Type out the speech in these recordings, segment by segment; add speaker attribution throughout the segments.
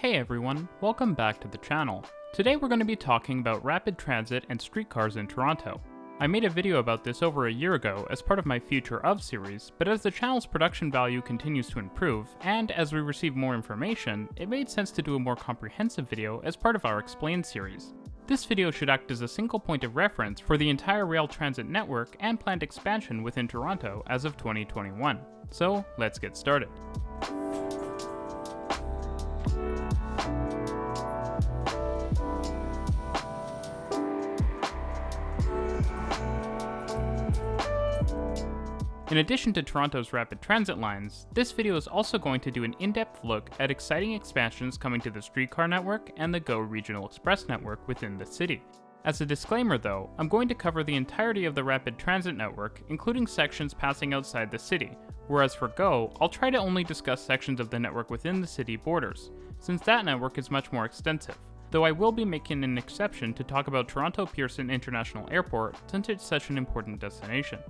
Speaker 1: Hey everyone, welcome back to the channel. Today we're going to be talking about rapid transit and streetcars in Toronto. I made a video about this over a year ago as part of my Future Of series, but as the channel's production value continues to improve, and as we receive more information, it made sense to do a more comprehensive video as part of our Explain series. This video should act as a single point of reference for the entire rail transit network and planned expansion within Toronto as of 2021. So let's get started. In addition to Toronto's rapid transit lines, this video is also going to do an in-depth look at exciting expansions coming to the streetcar network and the GO Regional Express network within the city. As a disclaimer though, I'm going to cover the entirety of the rapid transit network, including sections passing outside the city, whereas for GO, I'll try to only discuss sections of the network within the city borders, since that network is much more extensive though I will be making an exception to talk about Toronto Pearson International Airport since it's such an important destination.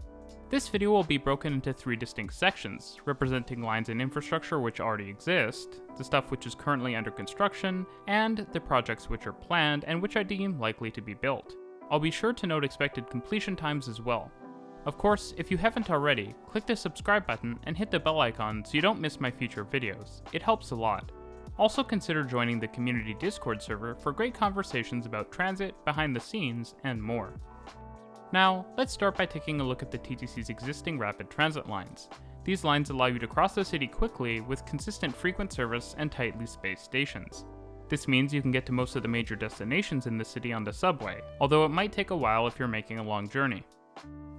Speaker 1: This video will be broken into three distinct sections, representing lines and infrastructure which already exist, the stuff which is currently under construction, and the projects which are planned and which I deem likely to be built. I'll be sure to note expected completion times as well. Of course, if you haven't already, click the subscribe button and hit the bell icon so you don't miss my future videos. It helps a lot. Also consider joining the community Discord server for great conversations about transit, behind the scenes, and more. Now, let's start by taking a look at the TTC's existing rapid transit lines. These lines allow you to cross the city quickly with consistent frequent service and tightly spaced stations. This means you can get to most of the major destinations in the city on the subway, although it might take a while if you're making a long journey.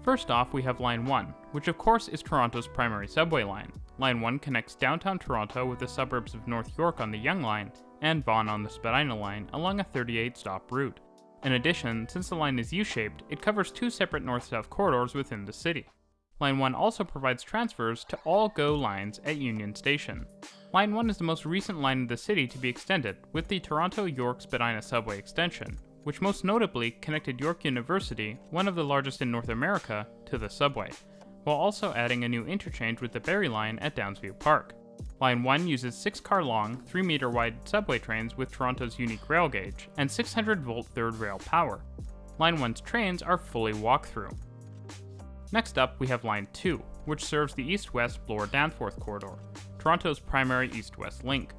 Speaker 1: First off, we have Line 1, which of course is Toronto's primary subway line. Line 1 connects downtown Toronto with the suburbs of North York on the Yonge Line and Vaughan on the Spadina Line along a 38 stop route. In addition, since the line is U-shaped, it covers two separate north-south corridors within the city. Line 1 also provides transfers to all GO lines at Union Station. Line 1 is the most recent line in the city to be extended, with the Toronto York Spadina subway extension, which most notably connected York University, one of the largest in North America, to the subway, while also adding a new interchange with the Barrie line at Downsview Park. Line 1 uses 6 car long, 3 meter wide subway trains with Toronto's unique rail gauge and 600 volt third rail power. Line 1's trains are fully walk-through. Next up, we have Line 2, which serves the east-west Bloor-Danforth corridor, Toronto's primary east-west link.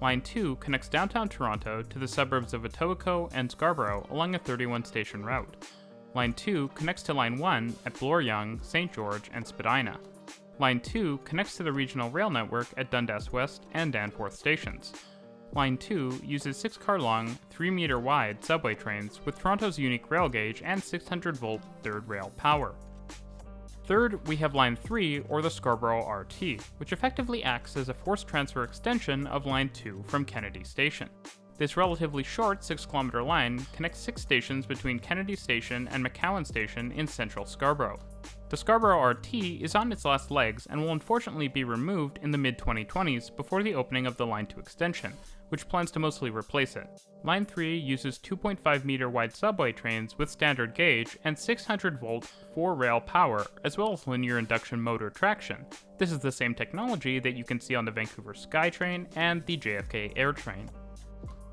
Speaker 1: Line 2 connects downtown Toronto to the suburbs of Etobicoke and Scarborough along a 31 station route. Line 2 connects to Line 1 at Bloor-Yonge, St. George, and Spadina. Line 2 connects to the regional rail network at Dundas West and Danforth stations. Line 2 uses 6 car long, 3 meter wide subway trains with Toronto's unique rail gauge and 600 volt third rail power. Third, we have Line 3, or the Scarborough RT, which effectively acts as a force transfer extension of Line 2 from Kennedy Station. This relatively short 6 kilometer line connects 6 stations between Kennedy Station and McCowan Station in central Scarborough. The Scarborough RT is on its last legs and will unfortunately be removed in the mid-2020s before the opening of the Line 2 extension, which plans to mostly replace it. Line 3 uses 2.5 meter wide subway trains with standard gauge and 600 volt 4 rail power, as well as linear induction motor traction. This is the same technology that you can see on the Vancouver SkyTrain and the JFK AirTrain.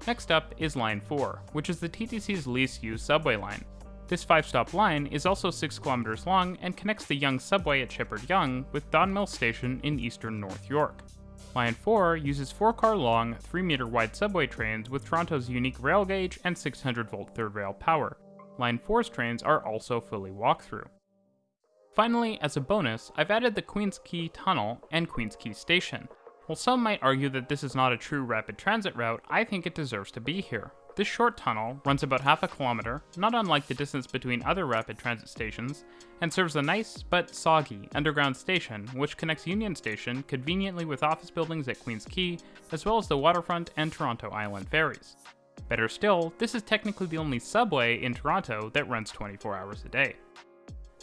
Speaker 1: Next up is Line 4, which is the TTC's least used subway line. This 5-stop line is also 6 kilometers long and connects the Yonge subway at Sheppard Yonge with Don Mills Station in eastern North York. Line 4 uses 4-car long, 3-meter wide subway trains with Toronto's unique rail gauge and 600 volt third rail power. Line 4's trains are also fully walk-through. Finally, as a bonus, I've added the Queens Quay Tunnel and Queens Quay Station. While some might argue that this is not a true rapid transit route, I think it deserves to be here. This short tunnel runs about half a kilometer, not unlike the distance between other rapid transit stations, and serves a nice, but soggy, underground station which connects Union Station conveniently with office buildings at Queens Quay, as well as the waterfront and Toronto Island ferries. Better still, this is technically the only subway in Toronto that runs 24 hours a day.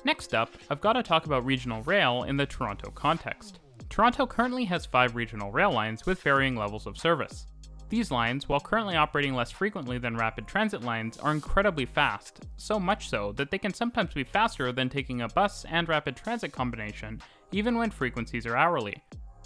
Speaker 1: Next up, I've got to talk about regional rail in the Toronto context. Toronto currently has five regional rail lines with varying levels of service. These lines, while currently operating less frequently than rapid transit lines, are incredibly fast, so much so that they can sometimes be faster than taking a bus and rapid transit combination, even when frequencies are hourly.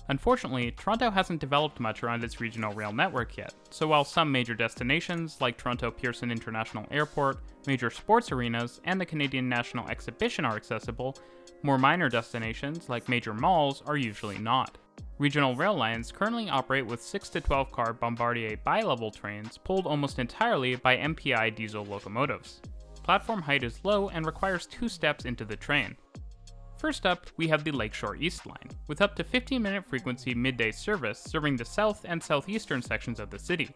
Speaker 1: Unfortunately, Toronto hasn't developed much around its regional rail network yet, so while some major destinations like Toronto Pearson International Airport, major sports arenas, and the Canadian National Exhibition are accessible, more minor destinations like major malls are usually not. Regional rail lines currently operate with 6 to 12 car Bombardier bi-level trains pulled almost entirely by MPI diesel locomotives. Platform height is low and requires two steps into the train. First up, we have the Lakeshore East Line, with up to 15 minute frequency midday service serving the south and southeastern sections of the city.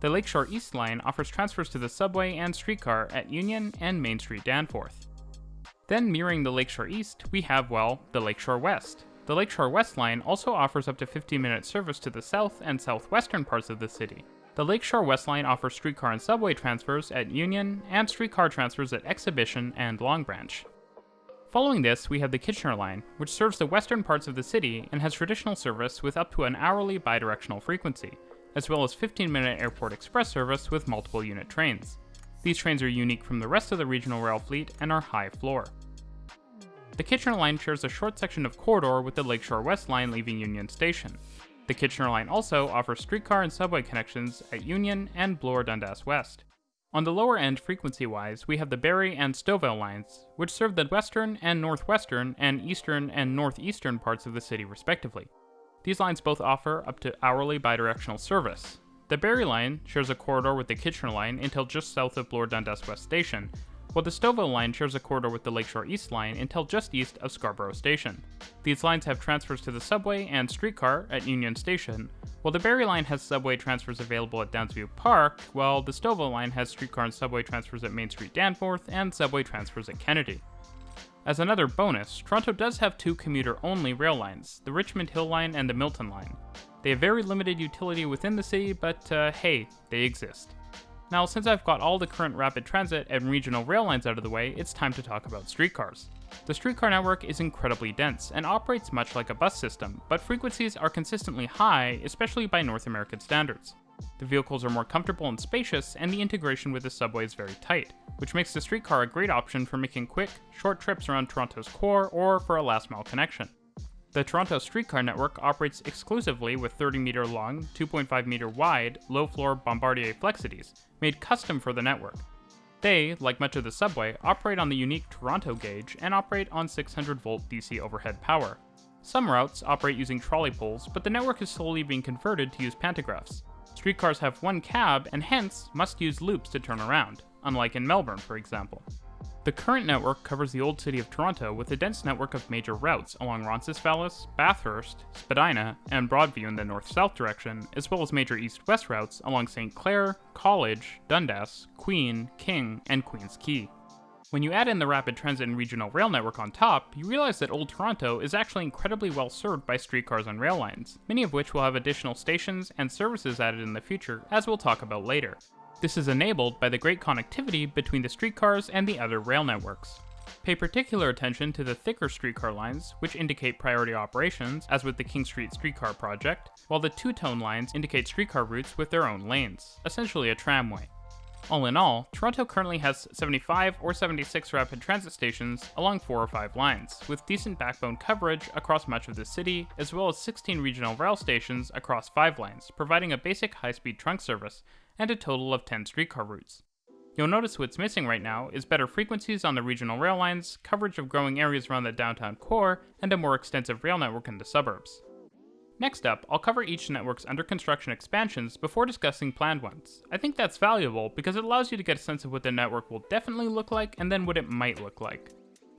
Speaker 1: The Lakeshore East Line offers transfers to the subway and streetcar at Union and Main Street Danforth. Then mirroring the Lakeshore East, we have, well, the Lakeshore West. The Lakeshore West Line also offers up to 15 minute service to the south and southwestern parts of the city. The Lakeshore West Line offers streetcar and subway transfers at Union and streetcar transfers at Exhibition and Long Branch. Following this, we have the Kitchener Line, which serves the western parts of the city and has traditional service with up to an hourly bidirectional frequency, as well as 15 minute airport express service with multiple unit trains. These trains are unique from the rest of the regional rail fleet and are high floor. The Kitchener Line shares a short section of corridor with the Lakeshore West Line leaving Union Station. The Kitchener Line also offers streetcar and subway connections at Union and Bloor Dundas West. On the lower end frequency-wise, we have the Barrie and Stouffville lines, which serve the western and northwestern and eastern and northeastern parts of the city respectively. These lines both offer up to hourly bidirectional service. The Barrie line shares a corridor with the Kitchener line until just south of Bloor Dundas West Station, while the Stouffville line shares a corridor with the Lakeshore East line until just east of Scarborough Station. These lines have transfers to the subway and streetcar at Union Station, while the Barrie line has subway transfers available at Downsview Park, while the Stouffville line has streetcar and subway transfers at Main Street Danforth and subway transfers at Kennedy. As another bonus, Toronto does have two commuter-only rail lines, the Richmond Hill Line and the Milton Line. They have very limited utility within the city, but uh, hey, they exist. Now, since I've got all the current rapid transit and regional rail lines out of the way, it's time to talk about streetcars. The streetcar network is incredibly dense and operates much like a bus system, but frequencies are consistently high, especially by North American standards. The vehicles are more comfortable and spacious, and the integration with the subway is very tight, which makes the streetcar a great option for making quick, short trips around Toronto's core or for a last mile connection. The Toronto streetcar network operates exclusively with 30 meter long, 2.5 meter wide, low floor Bombardier Flexities, made custom for the network. They, like much of the subway, operate on the unique Toronto gauge and operate on 600 volt DC overhead power. Some routes operate using trolley poles, but the network is slowly being converted to use pantographs. Streetcars have one cab and hence must use loops to turn around, unlike in Melbourne, for example. The current network covers the old city of Toronto with a dense network of major routes along Roncesvalles, Bathurst, Spadina, and Broadview in the north-south direction, as well as major east-west routes along St. Clair, College, Dundas, Queen, King, and Queens Quay. When you add in the rapid transit and regional rail network on top, you realize that Old Toronto is actually incredibly well served by streetcars and rail lines, many of which will have additional stations and services added in the future, as we'll talk about later. This is enabled by the great connectivity between the streetcars and the other rail networks. Pay particular attention to the thicker streetcar lines, which indicate priority operations, as with the King Street streetcar project, while the two-tone lines indicate streetcar routes with their own lanes, essentially a tramway. All in all, Toronto currently has 75 or 76 rapid transit stations along 4 or 5 lines, with decent backbone coverage across much of the city, as well as 16 regional rail stations across 5 lines, providing a basic high-speed trunk service and a total of 10 streetcar routes. You'll notice what's missing right now is better frequencies on the regional rail lines, coverage of growing areas around the downtown core, and a more extensive rail network in the suburbs. Next up, I'll cover each network's under construction expansions before discussing planned ones. I think that's valuable because it allows you to get a sense of what the network will definitely look like and then what it might look like.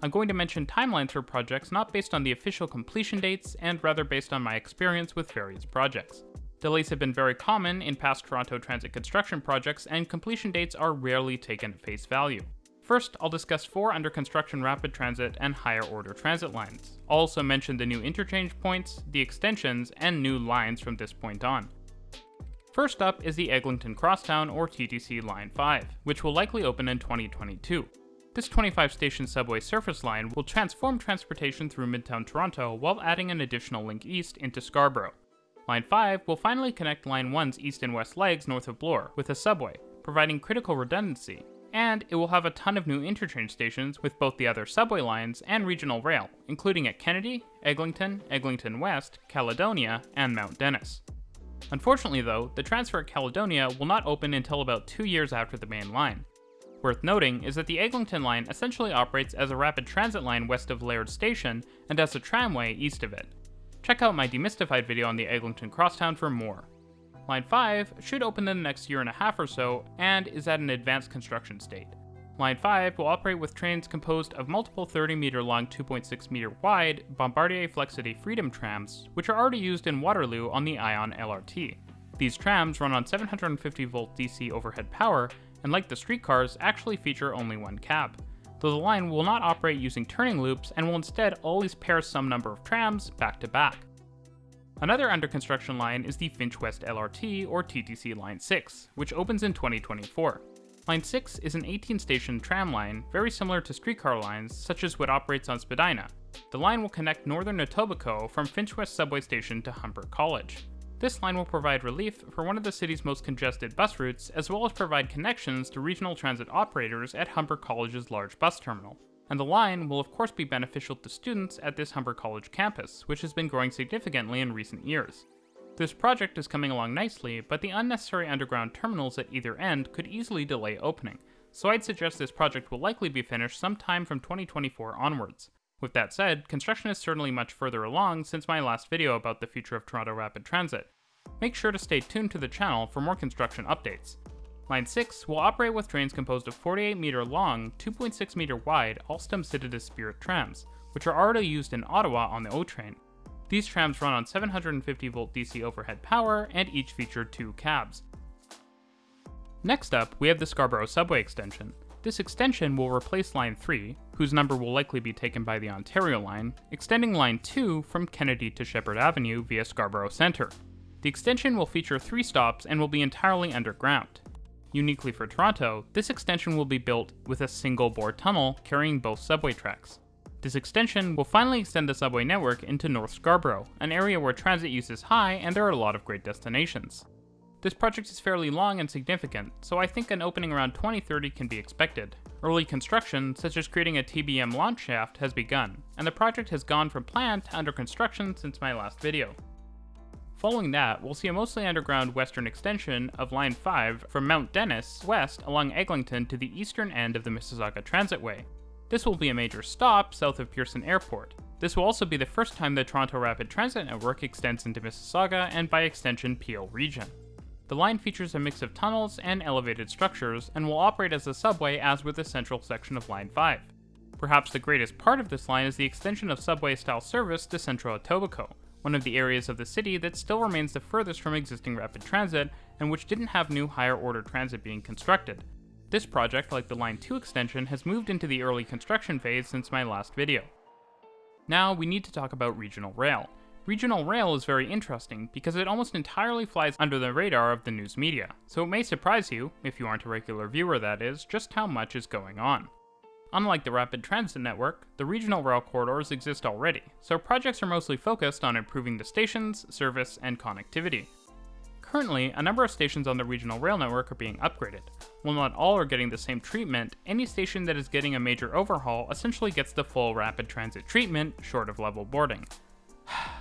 Speaker 1: I'm going to mention timelines for projects not based on the official completion dates and rather based on my experience with various projects. Delays have been very common in past Toronto Transit construction projects, and completion dates are rarely taken at face value. First, I'll discuss four under construction rapid transit and higher order transit lines. I'll also mention the new interchange points, the extensions, and new lines from this point on. First up is the Eglinton Crosstown or TTC Line 5, which will likely open in 2022. This 25 station subway surface line will transform transportation through Midtown Toronto while adding an additional link east into Scarborough. Line 5 will finally connect Line 1's east and west legs north of Bloor with a subway, providing critical redundancy. and it will have a ton of new interchange stations with both the other subway lines and regional rail, including at Kennedy, Eglinton, Eglinton West, Caledonia, and Mount Dennis. Unfortunately though, the transfer at Caledonia will not open until about two years after the main line. Worth noting is that the Eglinton line essentially operates as a rapid transit line west of Laird Station and as a tramway east of it. Check out my demystified video on the Eglinton Crosstown for more. Line 5 should open in the next year and a half or so and is at an advanced construction state. Line 5 will operate with trains composed of multiple 30 meter long 2.6 meter wide Bombardier Flexity Freedom trams, which are already used in Waterloo on the Ion LRT. These trams run on 750 volt DC overhead power and like the streetcars, actually feature only one cab. Though the line will not operate using turning loops and will instead always pair some number of trams back to back. Another under construction line is the Finch West LRT or TTC Line 6, which opens in 2024. Line 6 is an 18 station tram line, very similar to streetcar lines, such as what operates on Spadina. The line will connect northern Etobicoke from Finch West subway station to Humber College. This line will provide relief for one of the city's most congested bus routes, as well as provide connections to regional transit operators at Humber College's large bus terminal. And the line will of course be beneficial to students at this Humber College campus, which has been growing significantly in recent years. This project is coming along nicely, but the unnecessary underground terminals at either end could easily delay opening, so I'd suggest this project will likely be finished sometime from 2024 onwards. With that said, construction is certainly much further along since my last video about the future of Toronto Rapid Transit. Make sure to stay tuned to the channel for more construction updates. Line 6 will operate with trains composed of 48 meter long, 2.6 meter wide Alstom Citadis Spirit trams, which are already used in Ottawa on the O train. These trams run on 750 volt DC overhead power and each feature two cabs. Next up, we have the Scarborough Subway extension. This extension will replace Line 3, whose number will likely be taken by the Ontario line, extending Line 2 from Kennedy to Sheppard Avenue via Scarborough Centre. The extension will feature three stops and will be entirely underground. Uniquely for Toronto, this extension will be built with a single bore tunnel carrying both subway tracks. This extension will finally extend the subway network into North Scarborough, an area where transit use is high and there are a lot of great destinations. This project is fairly long and significant, so I think an opening around 2030 can be expected. Early construction, such as creating a TBM launch shaft, has begun, and the project has gone from planned to under construction since my last video. Following that, we'll see a mostly underground western extension of Line 5 from Mount Dennis west along Eglinton to the eastern end of the Mississauga Transitway, this will be a major stop south of Pearson Airport. This will also be the first time the Toronto Rapid Transit Network extends into Mississauga and by extension Peel region. The line features a mix of tunnels and elevated structures and will operate as a subway as with the central section of Line 5. Perhaps the greatest part of this line is the extension of subway-style service to Central Etobicoke, one of the areas of the city that still remains the furthest from existing rapid transit and which didn't have new higher order transit being constructed, this project, like the Line 2 extension, has moved into the early construction phase since my last video. Now, we need to talk about regional rail. Regional rail is very interesting because it almost entirely flies under the radar of the news media, so it may surprise you, if you aren't a regular viewer that is, just how much is going on. Unlike the rapid transit network, the regional rail corridors exist already, so projects are mostly focused on improving the stations, service, and connectivity. Currently, a number of stations on the regional rail network are being upgraded. While not all are getting the same treatment, any station that is getting a major overhaul essentially gets the full rapid transit treatment, short of level boarding.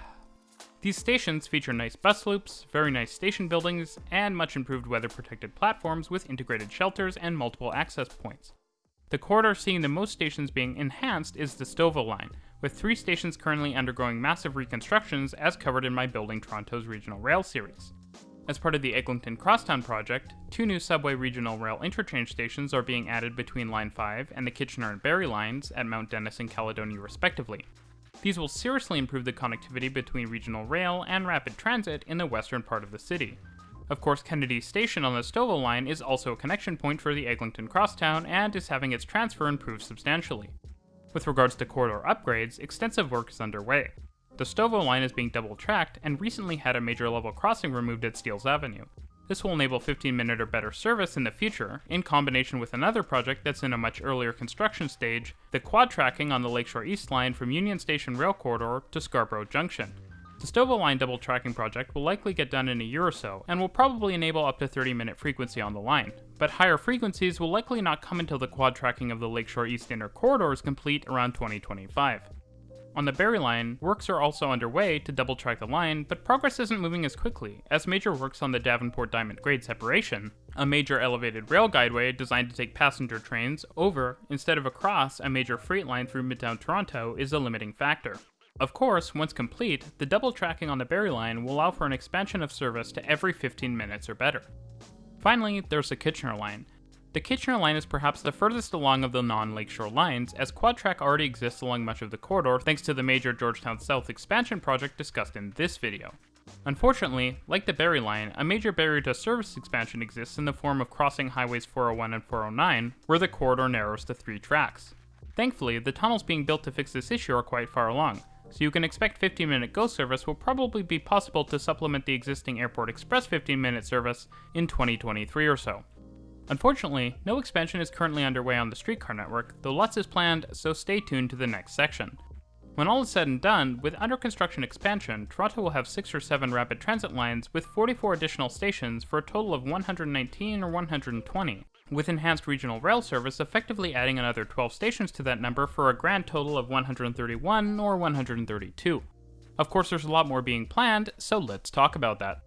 Speaker 1: These stations feature nice bus loops, very nice station buildings, and much improved weather protected platforms with integrated shelters and multiple access points. The corridor seeing the most stations being enhanced is the Stouffville line, with three stations currently undergoing massive reconstructions as covered in my Building Toronto's Regional Rail series. As part of the Eglinton Crosstown project, two new subway regional rail interchange stations are being added between Line 5 and the Kitchener and Barrie lines at Mount Dennis and Caledonia respectively. These will seriously improve the connectivity between regional rail and rapid transit in the western part of the city. Of course, Kennedy Station on the Stouffville line is also a connection point for the Eglinton Crosstown and is having its transfer improved substantially. With regards to corridor upgrades, extensive work is underway. The Stouffville line is being double tracked and recently had a major level crossing removed at Steeles Avenue. This will enable 15 minute or better service in the future, in combination with another project that's in a much earlier construction stage, the quad tracking on the Lakeshore East line from Union Station Rail Corridor to Scarborough Junction. The Stouffville Line double tracking project will likely get done in a year or so, and will probably enable up to 30 minute frequency on the line, but higher frequencies will likely not come until the quad tracking of the Lakeshore East Inner Corridor is complete around 2025. On the Barrie line, works are also underway to double track the line, but progress isn't moving as quickly, as major works on the Davenport Diamond grade separation, a major elevated rail guideway designed to take passenger trains over instead of across a major freight line through Midtown Toronto, is a limiting factor. Of course, once complete, the double tracking on the Barrie line will allow for an expansion of service to every 15 minutes or better. Finally, there's the Kitchener line, the Kitchener line is perhaps the furthest along of the non-lakeshore lines, as QuadTrack already exists along much of the corridor thanks to the major Georgetown South expansion project discussed in this video. Unfortunately, like the Barrie line, a major barrier to service expansion exists in the form of crossing highways 401 and 409, where the corridor narrows to three tracks. Thankfully, the tunnels being built to fix this issue are quite far along, so you can expect 15 minute GO service will probably be possible to supplement the existing Airport Express 15 minute service in 2023 or so. Unfortunately, no expansion is currently underway on the streetcar network, though lots is planned, so stay tuned to the next section. When all is said and done, with under construction expansion, Toronto will have 6 or 7 rapid transit lines with 44 additional stations for a total of 119 or 120, with enhanced regional rail service effectively adding another 12 stations to that number for a grand total of 131 or 132. Of course, there's a lot more being planned, so let's talk about that.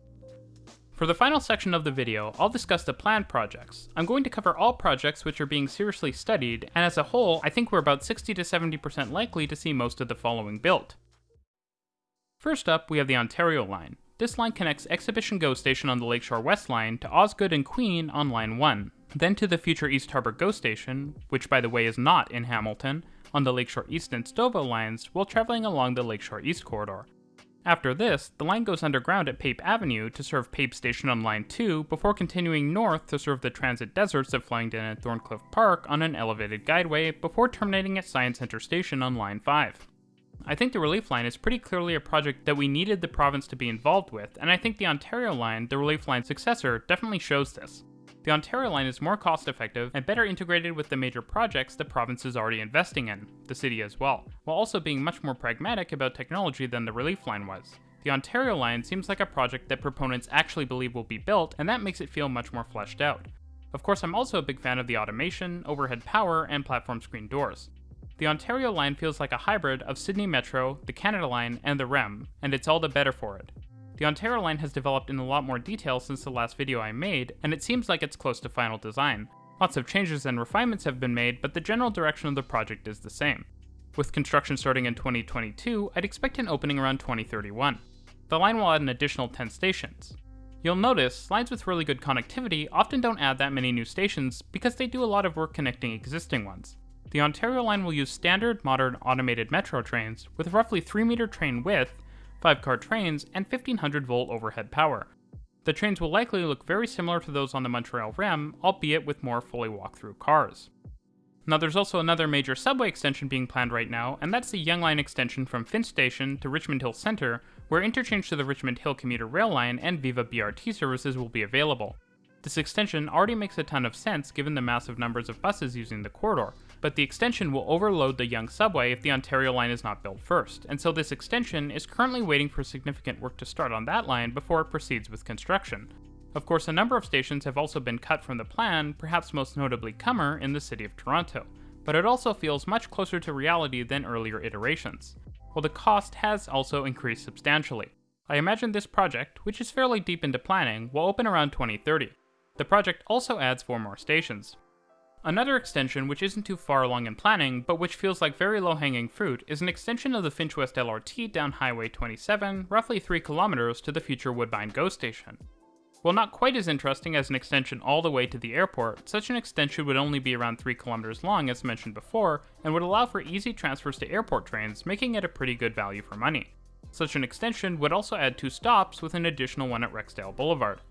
Speaker 1: For the final section of the video, I'll discuss the planned projects. I'm going to cover all projects which are being seriously studied, and as a whole, I think we're about 60 to 70% likely to see most of the following built. First up, we have the Ontario line. This line connects Exhibition GO station on the Lakeshore West line to Osgoode and Queen on line 1, then to the future East Harbour GO station, which by the way is not in Hamilton, on the Lakeshore East and Stouffville lines while traveling along the Lakeshore East corridor. After this, the line goes underground at Pape Avenue to serve Pape Station on Line 2 before continuing north to serve the transit deserts of Flemington and Thorncliffe Park on an elevated guideway before terminating at Science Center Station on Line 5. I think the Relief Line is pretty clearly a project that we needed the province to be involved with, and I think the Ontario Line, the Relief Line's successor, definitely shows this. The Ontario line is more cost effective and better integrated with the major projects the province is already investing in, the city as well, while also being much more pragmatic about technology than the Relief line was. The Ontario line seems like a project that proponents actually believe will be built, and that makes it feel much more fleshed out. Of course, I'm also a big fan of the automation, overhead power, and platform screen doors. The Ontario line feels like a hybrid of Sydney Metro, the Canada line, and the REM, and it's all the better for it. The Ontario line has developed in a lot more detail since the last video I made, and it seems like it's close to final design. Lots of changes and refinements have been made, but the general direction of the project is the same. With construction starting in 2022, I'd expect an opening around 2031. The line will add an additional 10 stations. You'll notice, lines with really good connectivity often don't add that many new stations because they do a lot of work connecting existing ones. The Ontario line will use standard, modern, automated metro trains with roughly 3 meter train width 5 car trains, and 1500 volt overhead power. The trains will likely look very similar to those on the Montreal REM, albeit with more fully walk-through cars. Now there's also another major subway extension being planned right now, and that's the Yonge Line extension from Finch Station to Richmond Hill Centre, where interchange to the Richmond Hill commuter rail line and Viva BRT services will be available. This extension already makes a ton of sense given the massive numbers of buses using the corridor, but the extension will overload the Yonge subway if the Ontario line is not built first, and so this extension is currently waiting for significant work to start on that line before it proceeds with construction. Of course, a number of stations have also been cut from the plan, perhaps most notably Cummer in the city of Toronto, but it also feels much closer to reality than earlier iterations, while the cost has also increased substantially. I imagine this project, which is fairly deep into planning, will open around 2030. The project also adds four more stations. Another extension which isn't too far along in planning, but which feels like very low-hanging fruit, is an extension of the Finch West LRT down Highway 27, roughly 3 kilometers to the future Woodbine GO station. While not quite as interesting as an extension all the way to the airport, such an extension would only be around 3 kilometers long as mentioned before, and would allow for easy transfers to airport trains, making it a pretty good value for money. Such an extension would also add two stops with an additional one at Rexdale Boulevard.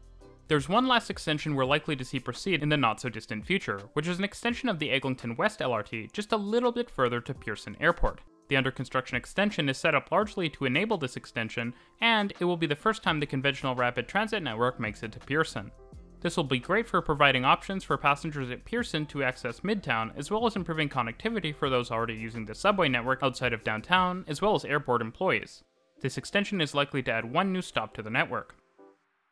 Speaker 1: There's one last extension we're likely to see proceed in the not so distant future, which is an extension of the Eglinton West LRT just a little bit further to Pearson Airport. The under construction extension is set up largely to enable this extension, and it will be the first time the conventional rapid transit network makes it to Pearson. This will be great for providing options for passengers at Pearson to access Midtown, as well as improving connectivity for those already using the subway network outside of downtown, as well as airport employees. This extension is likely to add one new stop to the network.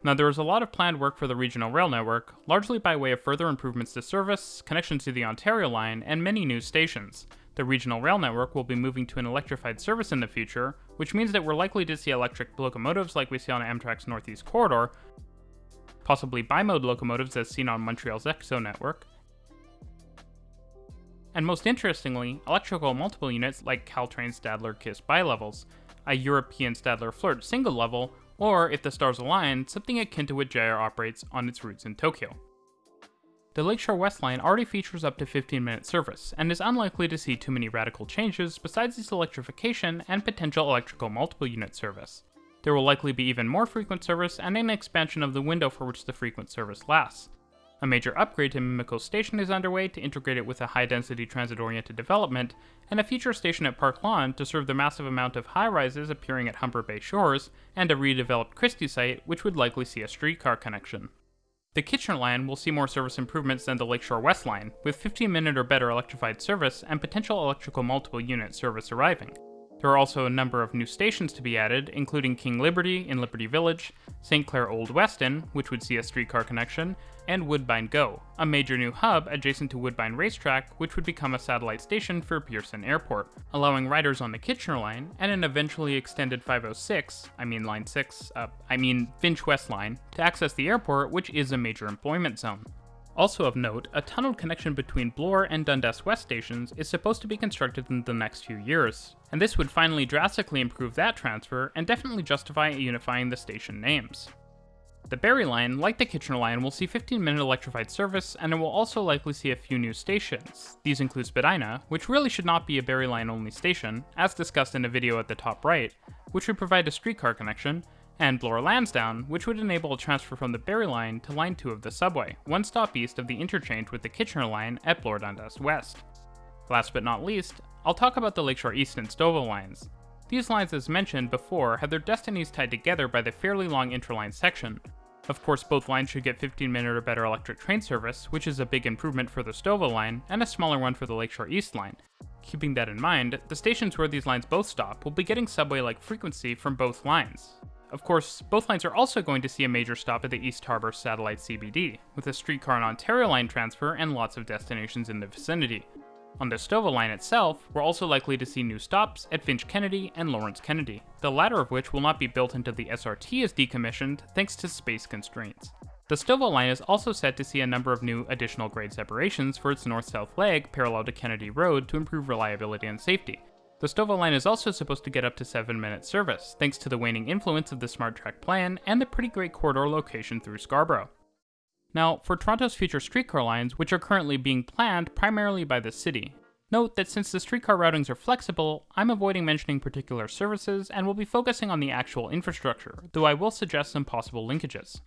Speaker 1: Now, there is a lot of planned work for the regional rail network, largely by way of further improvements to service, connections to the Ontario line, and many new stations. The regional rail network will be moving to an electrified service in the future, which means that we're likely to see electric locomotives like we see on Amtrak's Northeast Corridor, possibly bimode locomotives as seen on Montreal's EXO network, and most interestingly, electrical multiple units like Caltrain's Stadler Kiss bilevels, a European Stadler Flirt single level, or if the stars align, something akin to what JR operates on its routes in Tokyo. The Lakeshore West line already features up to 15 minute service, and is unlikely to see too many radical changes besides its electrification and potential electrical multiple unit service. There will likely be even more frequent service and an expansion of the window for which the frequent service lasts. A major upgrade to Mimico Station is underway to integrate it with a high-density transit-oriented development, and a future station at Park Lawn to serve the massive amount of high-rises appearing at Humber Bay Shores, and a redeveloped Christie site which would likely see a streetcar connection. The Kitchener line will see more service improvements than the Lakeshore West line, with 15 minute or better electrified service and potential electrical multiple unit service arriving. There are also a number of new stations to be added, including King Liberty in Liberty Village, St. Clair Old Weston, which would see a streetcar connection, and Woodbine Go, a major new hub adjacent to Woodbine Racetrack, which would become a satellite station for Pearson Airport, allowing riders on the Kitchener line and an eventually extended 506, I mean Line 6, uh, I mean Finch West Line, to access the airport, which is a major employment zone. Also of note, a tunneled connection between Bloor and Dundas West stations is supposed to be constructed in the next few years, and this would finally drastically improve that transfer and definitely justify unifying the station names. The Barrie line, like the Kitchener line, will see 15 minute electrified service, and it will also likely see a few new stations. These include Spadina, which really should not be a Barrie line only station, as discussed in a video at the top right, which would provide a streetcar connection, and Bloor Lansdowne, which would enable a transfer from the Barrie line to Line 2 of the subway, one stop east of the interchange with the Kitchener line at Bloor Dundas West. Last but not least, I'll talk about the Lakeshore East and Stouffville lines. These lines, as mentioned before, have their destinies tied together by the fairly long interline section. Of course, both lines should get 15 minute or better electric train service, which is a big improvement for the Stouffville line, and a smaller one for the Lakeshore East line. Keeping that in mind, the stations where these lines both stop will be getting subway-like frequency from both lines. Of course, both lines are also going to see a major stop at the East Harbour Satellite CBD, with a streetcar and Ontario line transfer and lots of destinations in the vicinity. On the Stouffville line itself, we're also likely to see new stops at Finch Kennedy and Lawrence Kennedy, the latter of which will not be built until the SRT is decommissioned thanks to space constraints. The Stouffville line is also set to see a number of new additional grade separations for its north-south leg parallel to Kennedy Road to improve reliability and safety, the Stouffville line is also supposed to get up to 7 minute service, thanks to the waning influence of the SmartTrack plan and the pretty great corridor location through Scarborough. Now, for Toronto's future streetcar lines, which are currently being planned primarily by the city, note that since the streetcar routings are flexible, I'm avoiding mentioning particular services and will be focusing on the actual infrastructure, though I will suggest some possible linkages.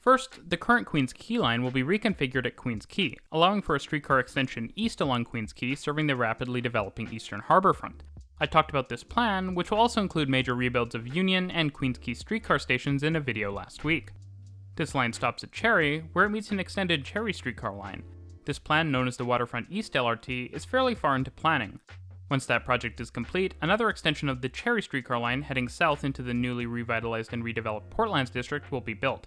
Speaker 1: First, the current Queens Quay line will be reconfigured at Queens Quay, allowing for a streetcar extension east along Queens Quay serving the rapidly developing eastern harbour front. I talked about this plan, which will also include major rebuilds of Union and Queens Quay streetcar stations in a video last week. This line stops at Cherry, where it meets an extended Cherry streetcar line. This plan, known as the Waterfront East LRT, is fairly far into planning. Once that project is complete, another extension of the Cherry streetcar line heading south into the newly revitalized and redeveloped Portlands district will be built.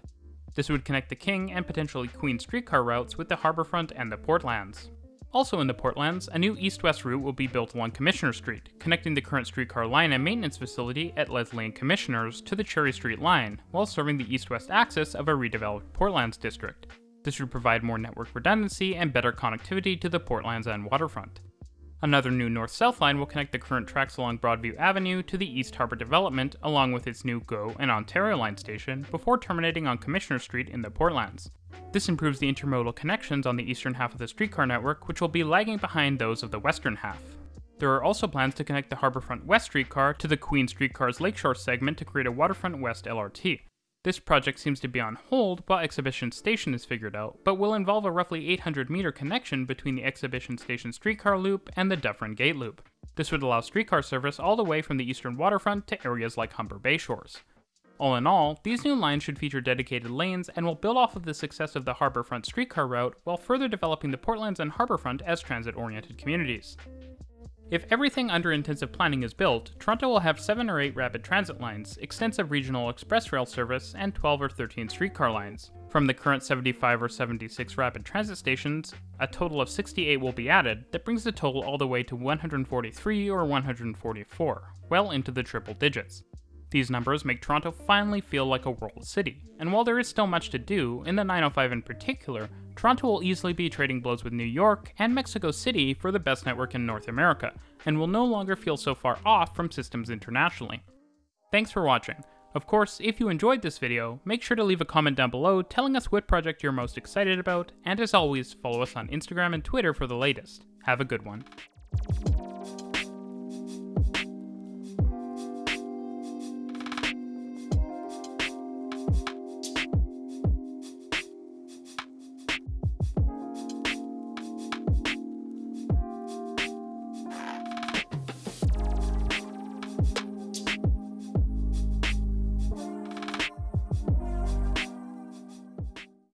Speaker 1: This would connect the King and potentially Queen streetcar routes with the Harbourfront and the Portlands. Also in the Portlands, a new east-west route will be built along Commissioner Street, connecting the current streetcar line and maintenance facility at Leslie and Commissioners to the Cherry Street line, while serving the east-west axis of a redeveloped Portlands district. This would provide more network redundancy and better connectivity to the Portlands and waterfront. Another new north-south line will connect the current tracks along Broadview Avenue to the East Harbour development along with its new GO and Ontario Line station before terminating on Commissioner Street in the Portlands. This improves the intermodal connections on the eastern half of the streetcar network, which will be lagging behind those of the western half. There are also plans to connect the Harbourfront West streetcar to the Queen streetcar's Lakeshore segment to create a Waterfront West LRT. This project seems to be on hold while Exhibition Station is figured out, but will involve a roughly 800 meter connection between the Exhibition Station streetcar loop and the Dufferin Gate loop. This would allow streetcar service all the way from the eastern waterfront to areas like Humber Bay Shores. All in all, these new lines should feature dedicated lanes and will build off of the success of the Harbourfront streetcar route while further developing the Portlands and Harbourfront as transit-oriented communities. If everything under intensive planning is built, Toronto will have 7 or 8 rapid transit lines, extensive regional express rail service, and 12 or 13 streetcar lines. From the current 75 or 76 rapid transit stations, a total of 68 will be added, that brings the total all the way to 143 or 144, well into the triple digits. These numbers make Toronto finally feel like a world city, and while there is still much to do, in the 905 in particular, Toronto will easily be trading blows with New York and Mexico City for the best network in North America, and will no longer feel so far off from systems internationally. Thanks for watching. Of course, if you enjoyed this video, make sure to leave a comment down below telling us what project you're most excited about, and as always, follow us on Instagram and Twitter for the latest. Have a good one.